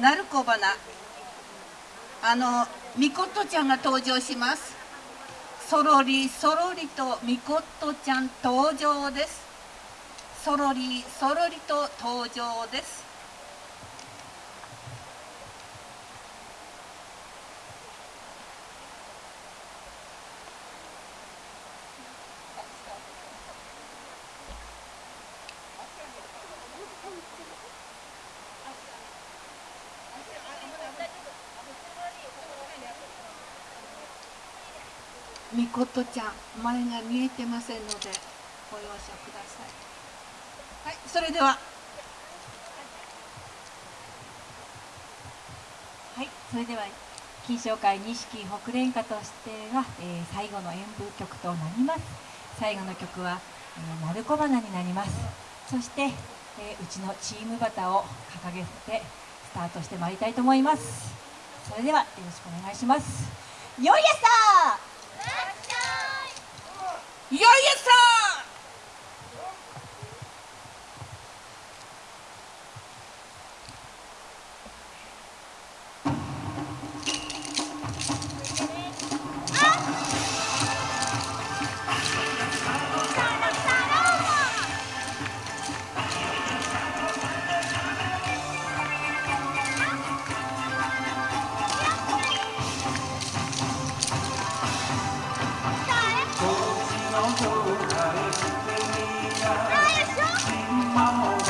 鳴子花。あのみことちゃんが登場します。そろりそろりとみことちゃん登場です。そろりそろりと登場です。みことちゃん前が見えてませんのでご容赦ください。はいそれでは。はいそれでは金賞会錦北連歌としては、えー、最後の演舞曲となります。最後の曲は「えー、鳴子花」になります。そして、えー、うちのチームバタを掲げてスタートしてまいりたいと思います。それではよろしくお願いします。よいやさいや não vou dar esse menina. Mamãe.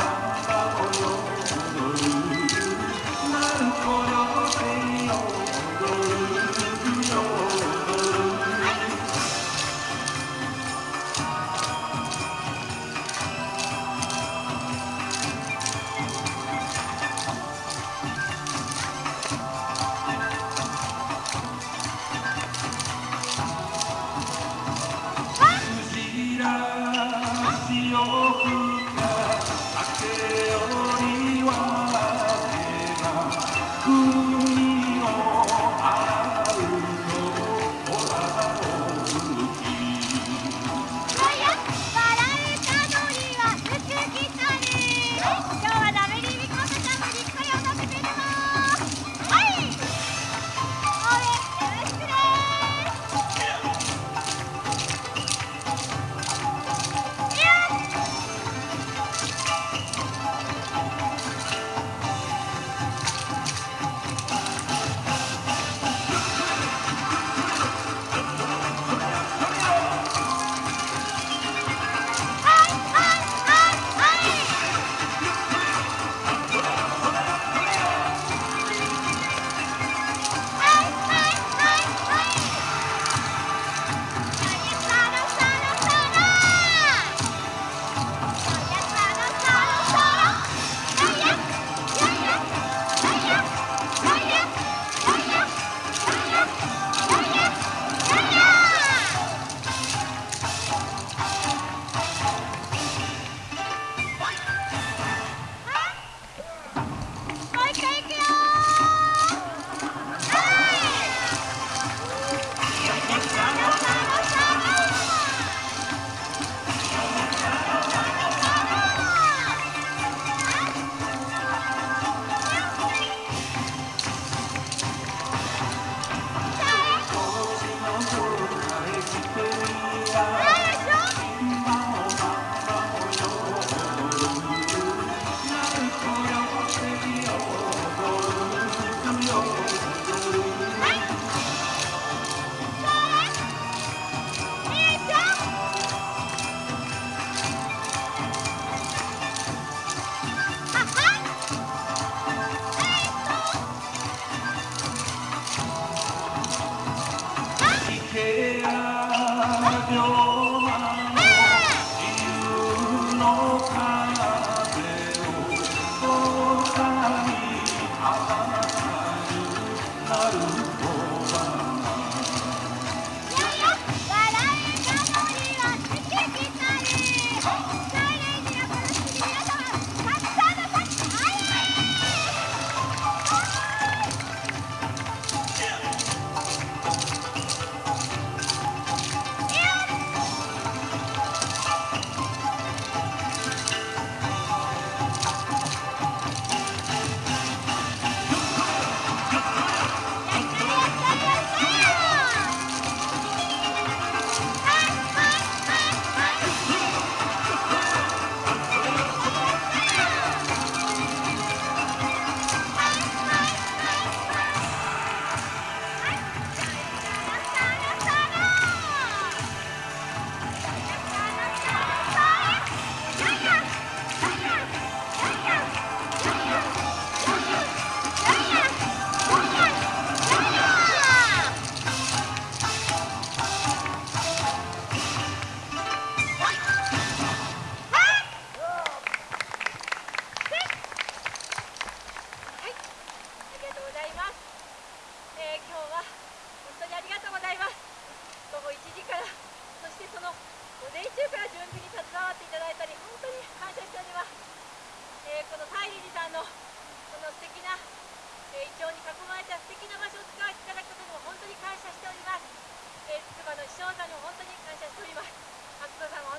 あなるほど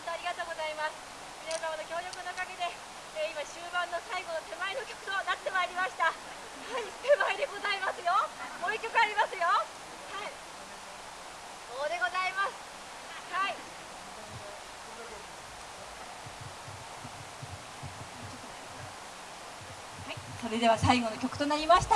本当ありがとうございます。皆様の協力のおかげで、えー、今終盤の最後の手前の曲となってまいりました。はい手前でございますよ。もう一曲ありますよ。はい。そうでございます。はい。はい、それでは最後の曲となりました。